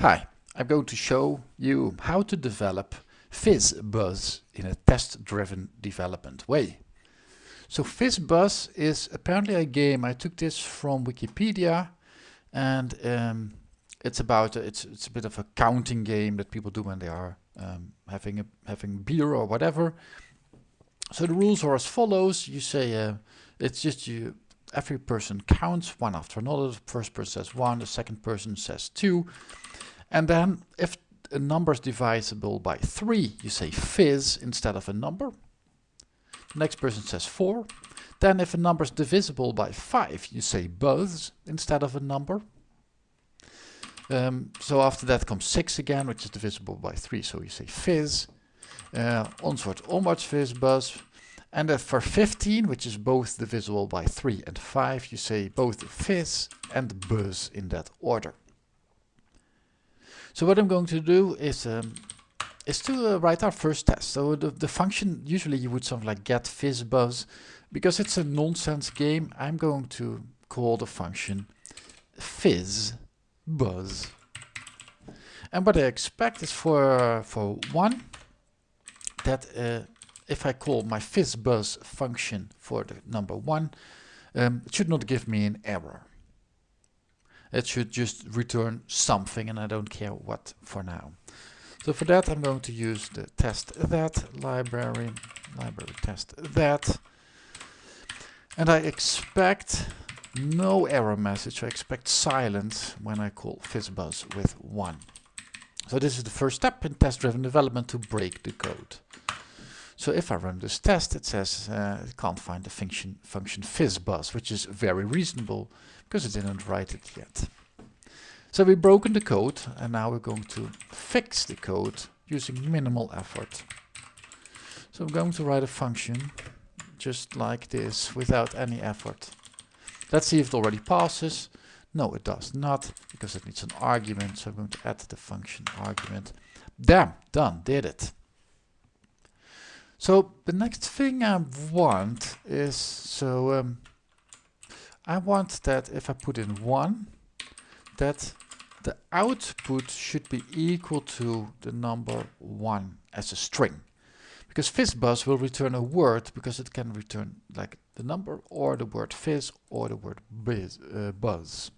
Hi, I'm going to show you how to develop FizzBuzz in a test-driven development way. So FizzBuzz is apparently a game, I took this from Wikipedia and um, it's about, a, it's, it's a bit of a counting game that people do when they are um, having, a, having beer or whatever. So the rules are as follows, you say, uh, it's just you, every person counts one after another, the first person says one, the second person says two, and then if a number is divisible by 3, you say fizz instead of a number. The next person says 4. Then if a number is divisible by 5, you say buzz instead of a number. Um, so after that comes 6 again, which is divisible by 3, so you say fizz. Uh, onward, onwards, fizz, buzz. And then for 15, which is both divisible by 3 and 5, you say both fizz and buzz in that order. So what I'm going to do is um, is to uh, write our first test. So the, the function, usually you would something like get fizzbuzz. Because it's a nonsense game, I'm going to call the function fizzbuzz. And what I expect is for, for one, that uh, if I call my fizzbuzz function for the number one, um, it should not give me an error. It should just return something and I don't care what for now. So for that I'm going to use the testthat library, library testthat. And I expect no error message, I expect silence when I call fizzbuzz with 1. So this is the first step in test-driven development to break the code. So if I run this test, it says uh, it can't find the function, function fizzbuzz, which is very reasonable because it didn't write it yet. So we've broken the code and now we're going to fix the code using minimal effort. So I'm going to write a function just like this without any effort. Let's see if it already passes. No, it does not because it needs an argument. So I'm going to add the function argument. Damn, done, did it. So the next thing I want is, so um, I want that if I put in 1, that the output should be equal to the number 1 as a string. Because fizzbuzz will return a word because it can return like the number or the word fizz or the word biz, uh, buzz.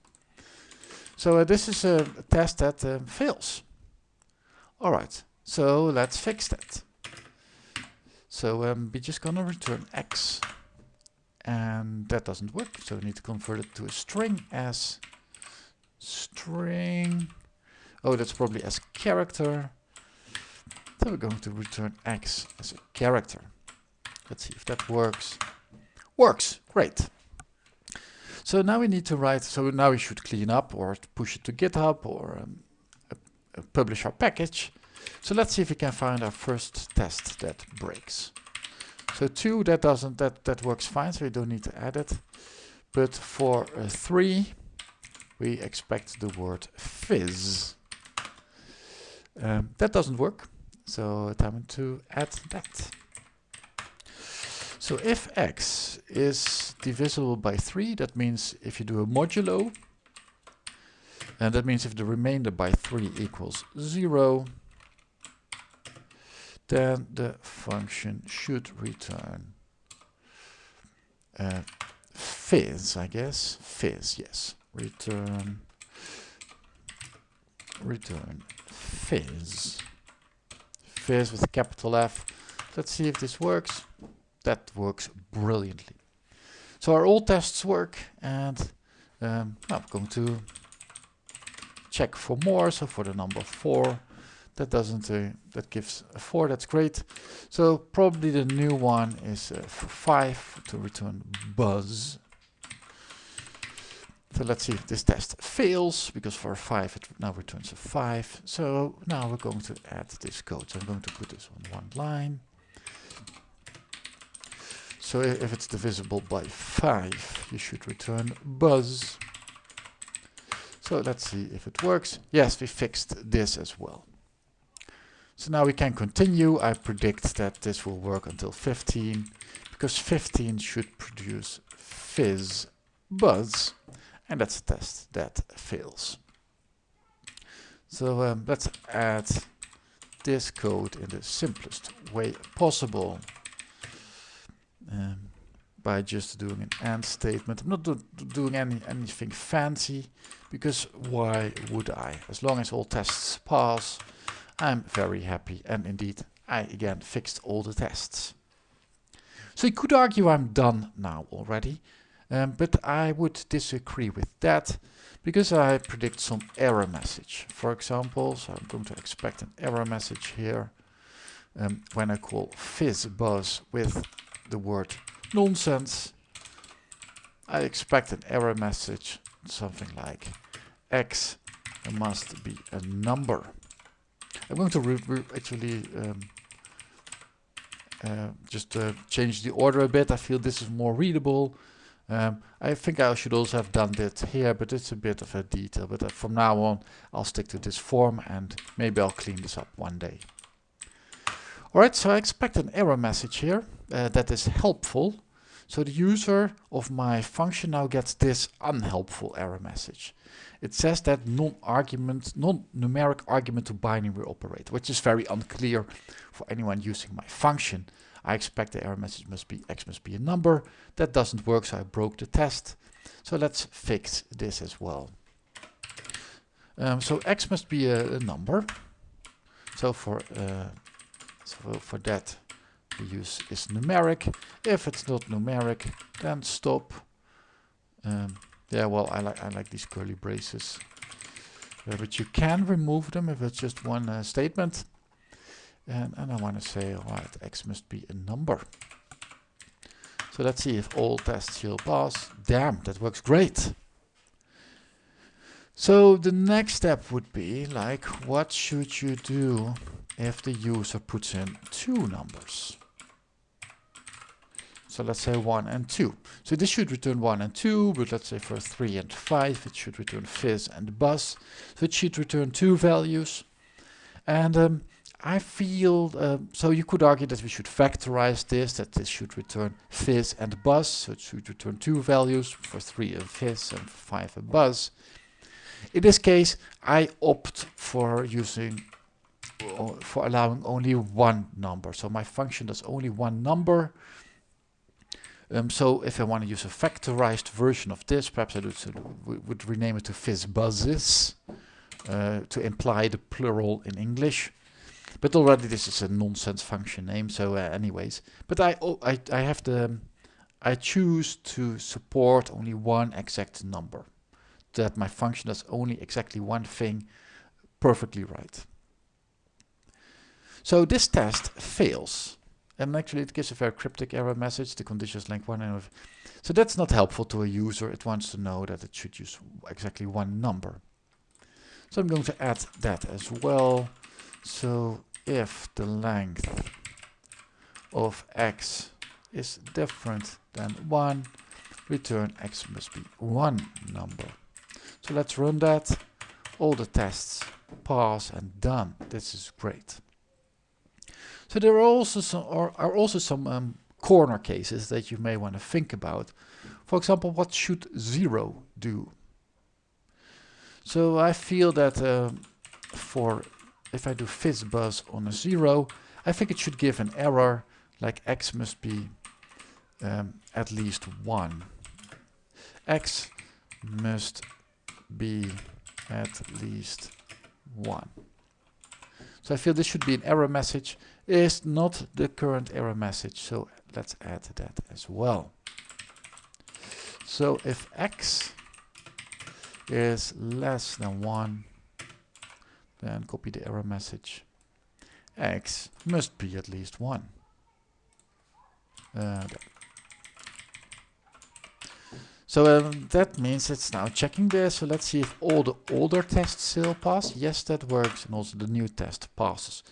So uh, this is a, test that uh, fails. Alright, so let's fix that. So um, we're just gonna return x and that doesn't work so we need to convert it to a string as string. Oh that's probably as character. So we're going to return x as a character. Let's see if that works. Works! Great! So now we need to write so now we should clean up or push it to github or um, publish our package so let's see if we can find our first test that breaks so two, that doesn't, that, that works fine, so we don't need to add it. But for uh, three, we expect the word fizz. Um, that doesn't work, so time to add that. So if x is divisible by 3, that means if you do a modulo, and that means if the remainder by 3 equals 0, then the function should return uh, fizz, I guess. Fizz, yes. Return return fizz. Fizz with capital F. Let's see if this works. That works brilliantly. So our old tests work and um, I'm going to check for more. So for the number 4 that doesn't, uh, that gives a 4, that's great. So probably the new one is uh, 5 to return buzz. So let's see if this test fails, because for 5 it now returns a 5. So now we're going to add this code. So I'm going to put this on one line. So if it's divisible by 5, you should return buzz. So let's see if it works. Yes, we fixed this as well. So now we can continue. I predict that this will work until 15 because 15 should produce fizz buzz and that's a test that fails. So um, let's add this code in the simplest way possible um, by just doing an AND statement. I'm not do doing any anything fancy because why would I? As long as all tests pass, I'm very happy. And indeed, I again fixed all the tests. So you could argue I'm done now already, um, but I would disagree with that because I predict some error message. For example, so I'm going to expect an error message here um, when I call fizzbuzz with the word nonsense. I expect an error message, something like x must be a number. I'm going to actually um, uh, just uh, change the order a bit. I feel this is more readable. Um, I think I should also have done that here, but it's a bit of a detail. But uh, from now on, I'll stick to this form and maybe I'll clean this up one day. Alright, so I expect an error message here uh, that is helpful. So the user of my function now gets this unhelpful error message. It says that non-argument, non-numeric argument to binary operator, which is very unclear for anyone using my function. I expect the error message must be x must be a number. That doesn't work, so I broke the test. So let's fix this as well. Um, so x must be a, a number. So for uh, so for that we use is numeric. If it's not numeric, then stop. Um, yeah, well, I like I like these curly braces, uh, but you can remove them if it's just one uh, statement. And, and I want to say, alright, x must be a number. So let's see if all tests will pass. Damn, that works great. So the next step would be like, what should you do if the user puts in two numbers? So let's say 1 and 2. So this should return 1 and 2, but let's say for 3 and 5 it should return fizz and buzz. So it should return two values. And um, I feel, uh, so you could argue that we should factorize this, that this should return fizz and buzz, so it should return two values, for 3 a fizz and 5 a buzz. In this case, I opt for using, for allowing only one number. So my function does only one number. Um, so if I want to use a factorized version of this, perhaps I would, would rename it to fizz buzzes uh, to imply the plural in English. But already this is a nonsense function name, so uh, anyways. But I, oh, I, I have the, I choose to support only one exact number. That my function does only exactly one thing perfectly right. So this test fails. And actually it gives a very cryptic error message, the conditions length 1. and So that's not helpful to a user. It wants to know that it should use exactly one number. So I'm going to add that as well. So if the length of x is different than 1, return x must be one number. So let's run that. All the tests pass and done. This is great. So there are also some are, also some um, corner cases that you may want to think about. For example, what should zero do? So I feel that uh, for if I do fizzbuzz on a zero, I think it should give an error like x must be um, at least one. x must be at least one. So I feel this should be an error message. Is not the current error message, so let's add that as well. So if x is less than 1, then copy the error message. x must be at least 1. Uh, so um, that means it's now checking this. So let's see if all the older tests still pass. Yes, that works. And also the new test passes.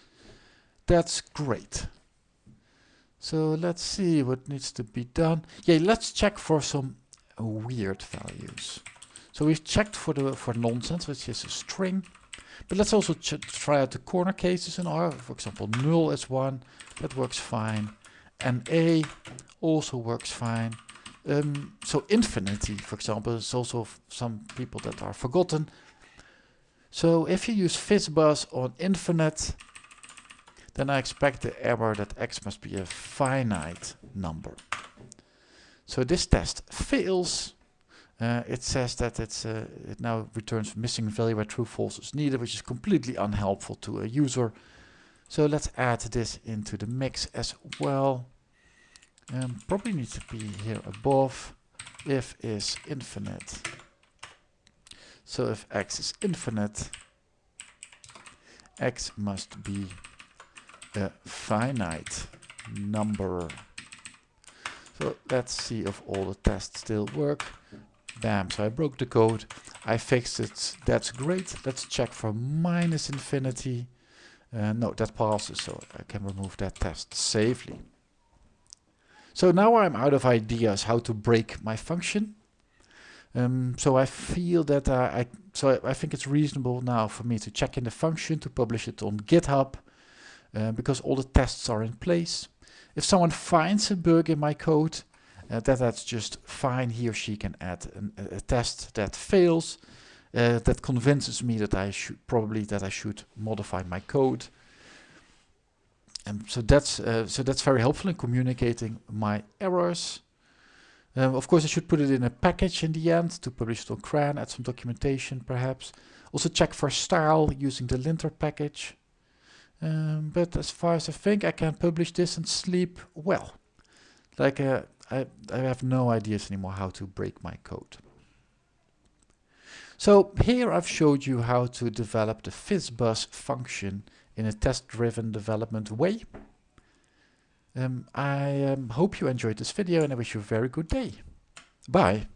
That's great. So let's see what needs to be done. Yeah, let's check for some weird values. So we've checked for the for nonsense, which is a string. But let's also try out the corner cases in R. For example, null is one. That works fine. NA also works fine. Um, so infinity, for example, is also some people that are forgotten. So if you use fizzbuzz on infinite, then I expect the error that x must be a finite number. So this test fails. Uh, it says that it's uh, it now returns missing value where true false is needed, which is completely unhelpful to a user. So let's add this into the mix as well. Um, probably needs to be here above. If is infinite. So if x is infinite, x must be a finite number. So let's see if all the tests still work. Bam, so I broke the code. I fixed it. That's great. Let's check for minus infinity. Uh, no, that passes, so I can remove that test safely. So now I'm out of ideas how to break my function. Um, so I feel that uh, I so I, think it's reasonable now for me to check in the function to publish it on GitHub uh, because all the tests are in place. If someone finds a bug in my code, uh, that that's just fine. He or she can add an, a, a, test that fails, uh, that convinces me that I should probably that I should modify my code. And so that's uh, so that's very helpful in communicating my errors. Um, of course, I should put it in a package in the end to publish it on CRAN, add some documentation perhaps. Also check for style using the lintr package. Um, but as far as I think, I can publish this and sleep well. Like uh, I, I have no ideas anymore how to break my code. So here I've showed you how to develop the fizzbuzz function in a test-driven development way. Um, I um, hope you enjoyed this video and I wish you a very good day. Bye.